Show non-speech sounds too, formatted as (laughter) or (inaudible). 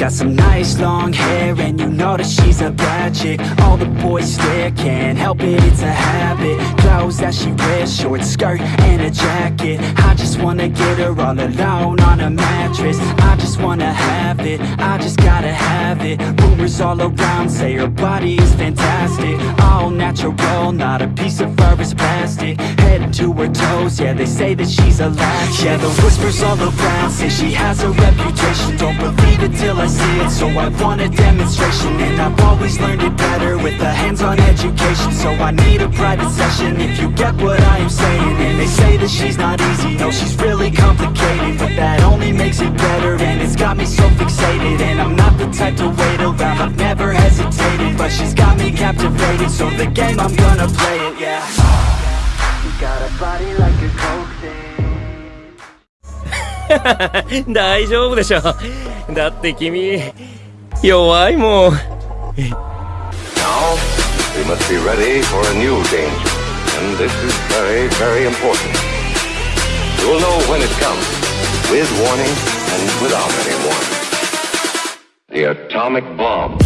got some nice long hair And you know that she's a bad chick. All the boys stare, can't help it, it's a habit. Clothes that she wears, short skirt and a jacket. I just wanna get her all alone on a mattress. I just wanna have it, I just gotta have it. Rumors all around say her body is fantastic. All natural, to her toes, yeah they say that she's a latch Yeah the whispers all around say she has a reputation. Don't believe it till I see it, so I want a demonstration And I've always learned it better with a hands-on education. So I need a private session if you get what I am saying. And they say that she's not easy, no she's really complicated But that only makes it better and it's got me so fixated. And I'm not the type to wait around, I've never hesitated But she's got me captivated, so the game I'm gonna play it, yeah body like a coke thing (laughs) 大丈夫でしょだって君弱いもん Now, we must be ready for a new danger. And this is very, very important. You'll know when it comes, with warning and without any warning. The atomic bomb.